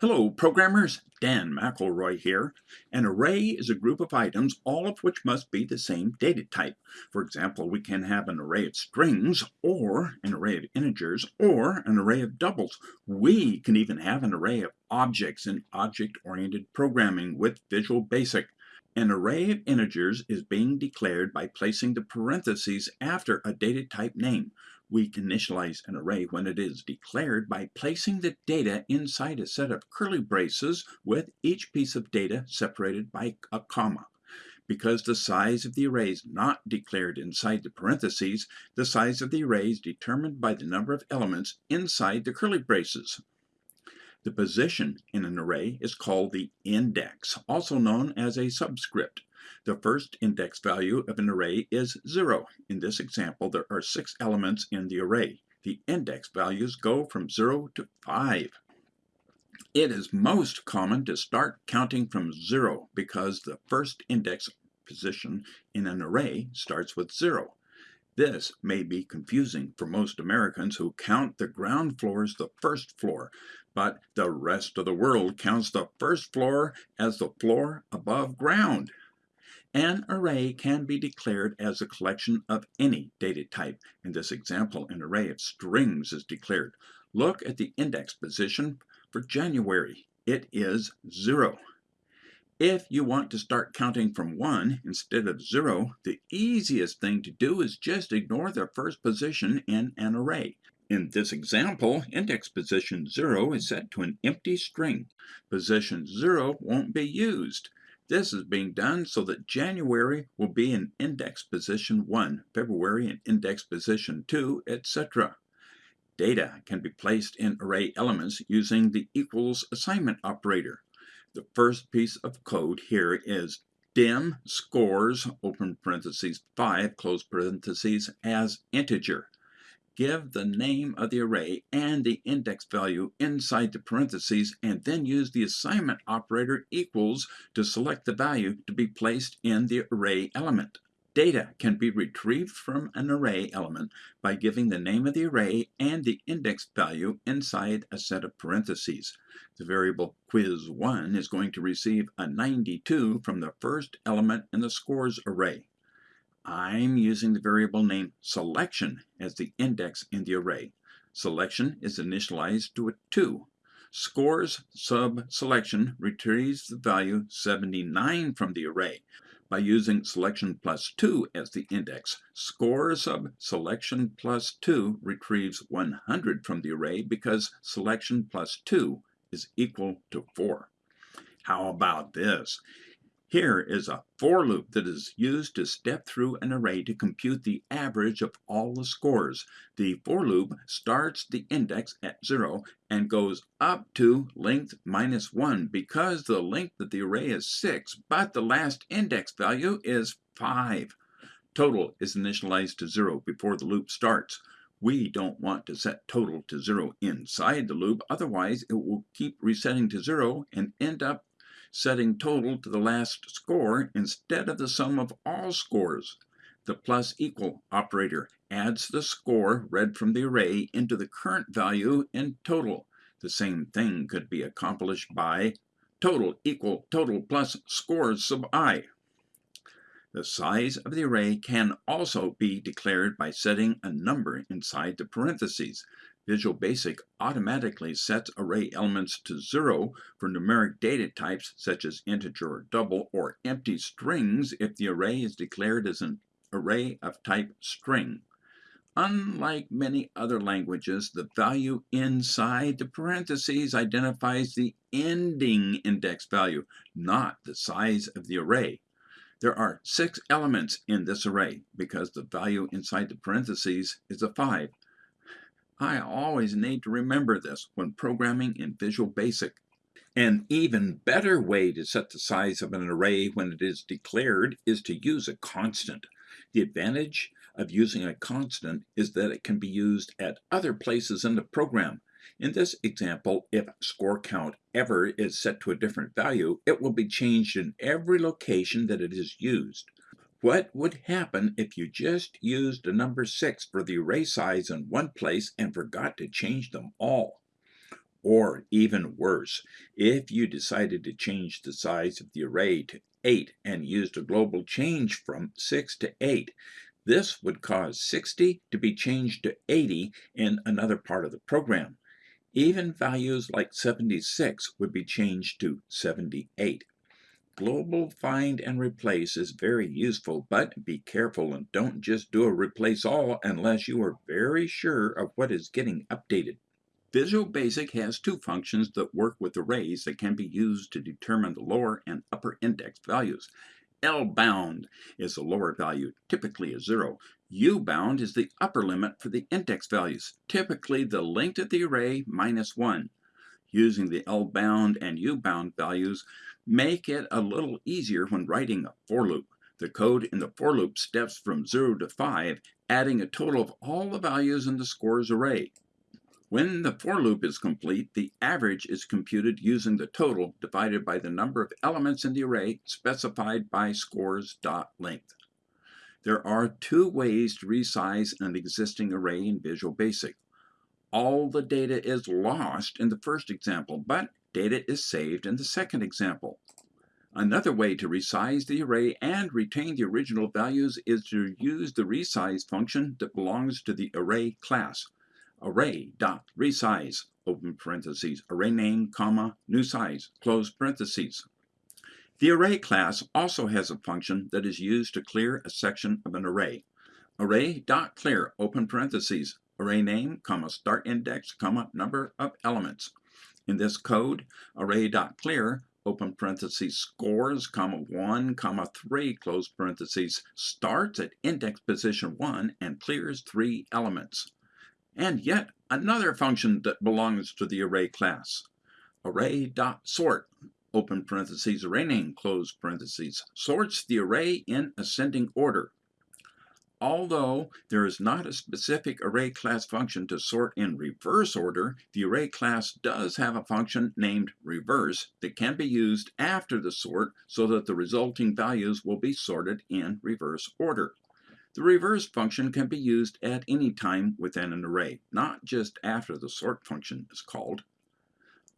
Hello programmers, Dan McElroy here. An array is a group of items, all of which must be the same data type. For example, we can have an array of strings, or an array of integers, or an array of doubles. We can even have an array of objects in object-oriented programming with Visual Basic. An array of integers is being declared by placing the parentheses after a data type name. We initialize an array when it is declared by placing the data inside a set of curly braces with each piece of data separated by a comma. Because the size of the array is not declared inside the parentheses, the size of the array is determined by the number of elements inside the curly braces. The position in an array is called the index, also known as a subscript. The first index value of an array is 0. In this example, there are six elements in the array. The index values go from 0 to 5. It is most common to start counting from 0 because the first index position in an array starts with 0. This may be confusing for most Americans who count the ground floor as the first floor, but the rest of the world counts the first floor as the floor above ground. An array can be declared as a collection of any data type. In this example, an array of strings is declared. Look at the index position for January. It is 0. If you want to start counting from 1 instead of 0, the easiest thing to do is just ignore the first position in an array. In this example, index position 0 is set to an empty string. Position 0 won't be used. This is being done so that January will be in index position 1, February in index position 2, etc. Data can be placed in array elements using the equals assignment operator. The first piece of code here is dim scores, open parentheses, 5, close parentheses, as integer. Give the name of the array and the index value inside the parentheses and then use the assignment operator equals to select the value to be placed in the array element. Data can be retrieved from an array element by giving the name of the array and the index value inside a set of parentheses. The variable quiz1 is going to receive a 92 from the first element in the scores array. I'm using the variable name selection as the index in the array. Selection is initialized to a 2. Scores sub selection retrieves the value 79 from the array by using selection plus 2 as the index. Score sub selection plus 2 retrieves 100 from the array because selection plus 2 is equal to 4. How about this? Here is a for loop that is used to step through an array to compute the average of all the scores. The for loop starts the index at 0 and goes up to length minus 1 because the length of the array is 6, but the last index value is 5. Total is initialized to 0 before the loop starts. We don't want to set total to 0 inside the loop, otherwise it will keep resetting to 0 and end up setting total to the last score instead of the sum of all scores. The plus equal operator adds the score read from the array into the current value in total. The same thing could be accomplished by total equal total plus scores sub i. The size of the array can also be declared by setting a number inside the parentheses. Visual Basic automatically sets array elements to 0 for numeric data types such as integer or double or empty strings if the array is declared as an array of type string. Unlike many other languages, the value inside the parentheses identifies the ending index value, not the size of the array. There are six elements in this array because the value inside the parentheses is a 5. I always need to remember this when programming in Visual Basic. An even better way to set the size of an array when it is declared is to use a constant. The advantage of using a constant is that it can be used at other places in the program. In this example, if score count ever is set to a different value, it will be changed in every location that it is used. What would happen if you just used a number 6 for the array size in one place and forgot to change them all? Or even worse, if you decided to change the size of the array to 8 and used a global change from 6 to 8, this would cause 60 to be changed to 80 in another part of the program. Even values like 76 would be changed to 78. Global find and replace is very useful, but be careful and don't just do a replace all unless you are very sure of what is getting updated. Visual Basic has two functions that work with arrays that can be used to determine the lower and upper index values. L-bound is the lower value, typically a 0. U-bound is the upper limit for the index values, typically the length of the array minus 1 using the L-bound and U-bound values make it a little easier when writing a for loop. The code in the for loop steps from 0 to 5, adding a total of all the values in the scores array. When the for loop is complete, the average is computed using the total divided by the number of elements in the array specified by scores.length. There are two ways to resize an existing array in Visual Basic all the data is lost in the first example, but data is saved in the second example. Another way to resize the array and retain the original values is to use the resize function that belongs to the array class. Array.resize, open parentheses, array name, comma, new size, close parentheses. The array class also has a function that is used to clear a section of an array. Array.clear, open parentheses, array name, comma, start index, comma, number of elements. In this code, array.clear, open parentheses, scores, comma, 1, comma, 3, close parentheses, starts at index position 1 and clears 3 elements. And yet another function that belongs to the array class. Array.sort, open parentheses, array name, close parentheses, sorts the array in ascending order. Although there is not a specific array class function to sort in reverse order, the array class does have a function named reverse that can be used after the sort so that the resulting values will be sorted in reverse order. The reverse function can be used at any time within an array, not just after the sort function is called.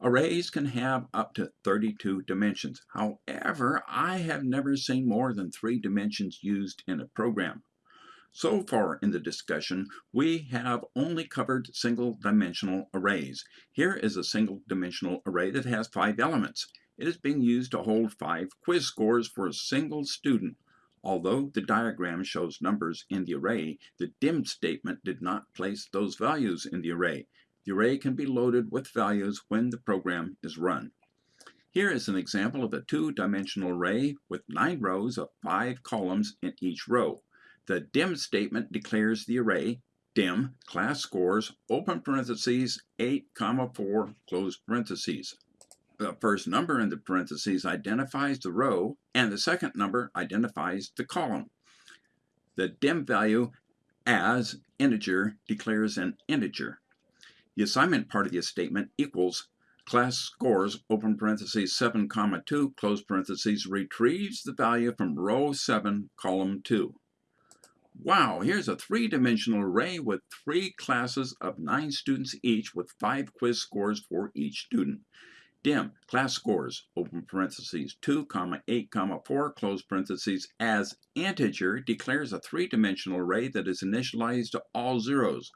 Arrays can have up to 32 dimensions. However, I have never seen more than three dimensions used in a program. So far in the discussion, we have only covered single-dimensional arrays. Here is a single-dimensional array that has five elements. It is being used to hold five quiz scores for a single student. Although the diagram shows numbers in the array, the dim statement did not place those values in the array. The array can be loaded with values when the program is run. Here is an example of a two-dimensional array with nine rows of five columns in each row. The dim statement declares the array dim class scores open parentheses 8 comma 4 close parentheses. The first number in the parentheses identifies the row and the second number identifies the column. The dim value as integer declares an integer. The assignment part of the statement equals class scores open parentheses 7 comma 2 close parentheses retrieves the value from row 7 column 2. Wow, here's a three-dimensional array with three classes of nine students each with five quiz scores for each student. Dim, class scores, open parentheses, 2, comma, 8, comma, 4, close parentheses, as integer declares a three-dimensional array that is initialized to all zeros.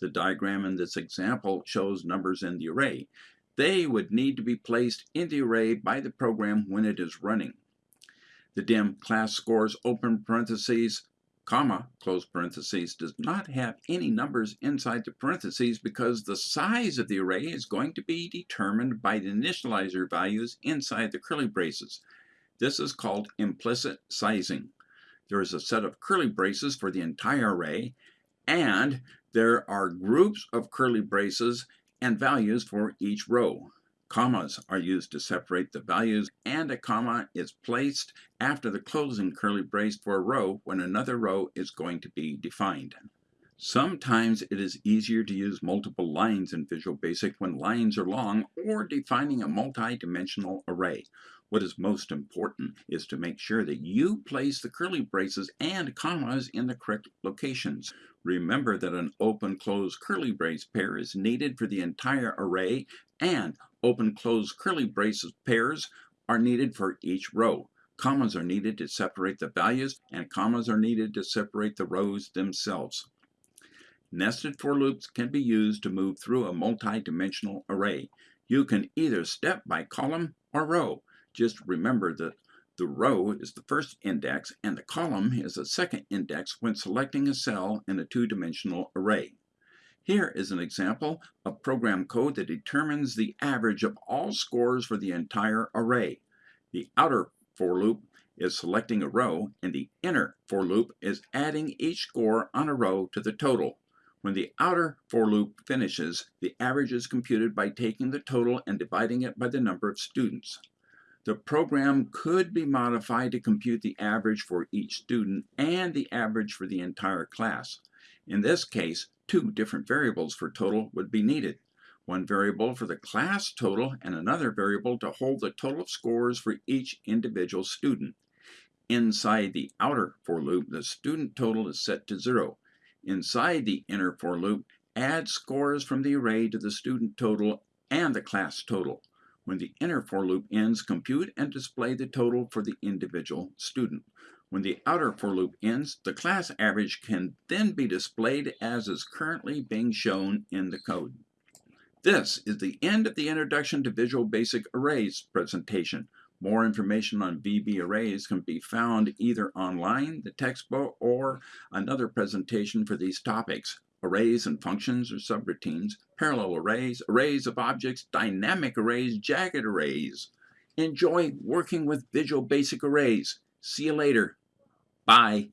The diagram in this example shows numbers in the array. They would need to be placed in the array by the program when it is running. The dim class scores open parentheses comma, close parentheses, does not have any numbers inside the parentheses because the size of the array is going to be determined by the initializer values inside the curly braces. This is called implicit sizing. There is a set of curly braces for the entire array, and there are groups of curly braces and values for each row. Commas are used to separate the values and a comma is placed after the closing curly brace for a row when another row is going to be defined. Sometimes it is easier to use multiple lines in Visual Basic when lines are long or defining a multi-dimensional array. What is most important is to make sure that you place the curly braces and commas in the correct locations. Remember that an open-close curly brace pair is needed for the entire array and open-close curly braces pairs are needed for each row. Commas are needed to separate the values and commas are needed to separate the rows themselves. Nested for loops can be used to move through a multi-dimensional array. You can either step by column or row. Just remember that the row is the first index and the column is the second index when selecting a cell in a two-dimensional array. Here is an example of program code that determines the average of all scores for the entire array. The outer for loop is selecting a row and the inner for loop is adding each score on a row to the total. When the outer for loop finishes, the average is computed by taking the total and dividing it by the number of students. The program could be modified to compute the average for each student and the average for the entire class. In this case, two different variables for total would be needed. One variable for the class total and another variable to hold the total of scores for each individual student. Inside the outer for loop, the student total is set to zero. Inside the inner for loop, add scores from the array to the student total and the class total. When the inner for loop ends, compute and display the total for the individual student. When the outer for loop ends, the class average can then be displayed as is currently being shown in the code. This is the end of the Introduction to Visual Basic Arrays presentation. More information on VB arrays can be found either online, the textbook, or another presentation for these topics arrays and functions or subroutines, parallel arrays, arrays of objects, dynamic arrays, jagged arrays. Enjoy working with Visual Basic Arrays. See you later. Bye.